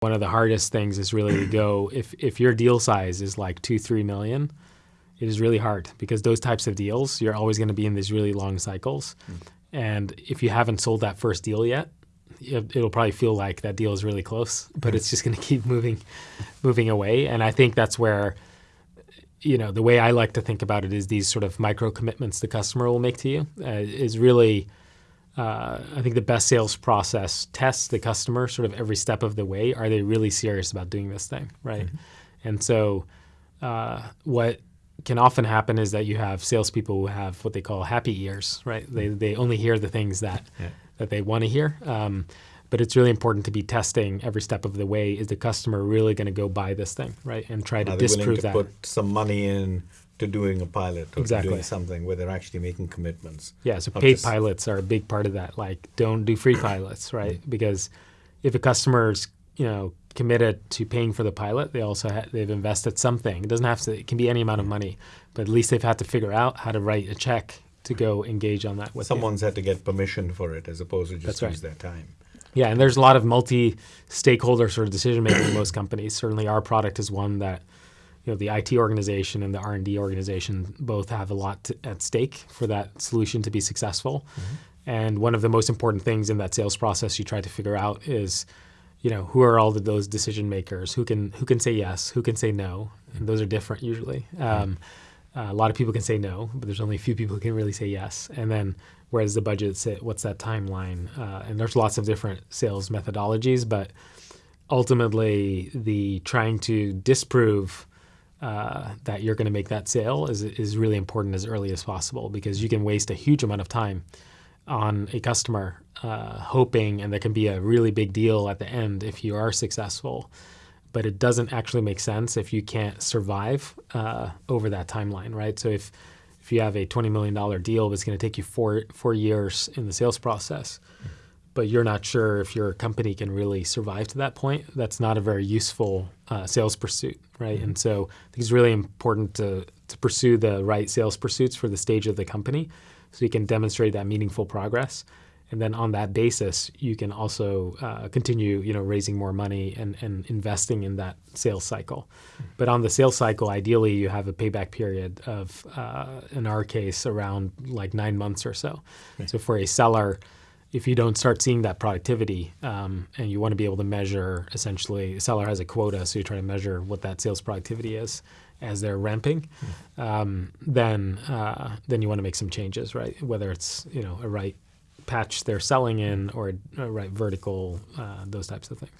One of the hardest things is really to go if if your deal size is like two three million, it is really hard because those types of deals you're always going to be in these really long cycles, mm. and if you haven't sold that first deal yet, it'll probably feel like that deal is really close, but it's just going to keep moving, moving away. And I think that's where, you know, the way I like to think about it is these sort of micro commitments the customer will make to you uh, is really uh, I think the best sales process tests the customer sort of every step of the way. Are they really serious about doing this thing, right? Mm-hmm. And so, uh, what can often happen is that you have salespeople who have what they call happy ears, right? They they only hear the things that yeah. that they want to hear. Um, but it's really important to be testing every step of the way. Is the customer really going to go buy this thing, right? And try to Are disprove to that. Put some money in to doing a pilot or exactly. doing something where they're actually making commitments. Yeah, so paid pilots are a big part of that. Like, don't do free pilots, right? Mm-hmm. Because if a customer's you know committed to paying for the pilot, they also ha- they've invested something. It doesn't have to. It can be any amount of money, but at least they've had to figure out how to write a check to go engage on that with Someone's you. had to get permission for it as opposed to just use their time. Yeah, and there's a lot of multi-stakeholder sort of decision making in most companies. Certainly, our product is one that you know the IT organization and the R&D organization both have a lot to, at stake for that solution to be successful. Mm-hmm. And one of the most important things in that sales process you try to figure out is, you know, who are all of those decision makers? Who can who can say yes? Who can say no? And those are different usually. Mm-hmm. Um, uh, a lot of people can say no, but there's only a few people who can really say yes. And then where's the budget sit? What's that timeline? Uh, and there's lots of different sales methodologies, but ultimately the trying to disprove uh, that you're going to make that sale is, is really important as early as possible because you can waste a huge amount of time on a customer uh, hoping and there can be a really big deal at the end if you are successful. But it doesn't actually make sense if you can't survive uh, over that timeline right? So if if you have a $20 million deal that's going to take you four four years in the sales process mm-hmm but you're not sure if your company can really survive to that point, that's not a very useful uh, sales pursuit, right? Mm-hmm. And so I think it's really important to, to pursue the right sales pursuits for the stage of the company so you can demonstrate that meaningful progress. And then on that basis, you can also uh, continue, you know, raising more money and, and investing in that sales cycle. Mm-hmm. But on the sales cycle, ideally, you have a payback period of, uh, in our case, around like nine months or so. So for a seller, if you don't start seeing that productivity um, and you want to be able to measure essentially a seller has a quota so you try to measure what that sales productivity is as they're ramping mm. um, then uh, then you want to make some changes right whether it's you know a right patch they're selling in or a, a right vertical uh, those types of things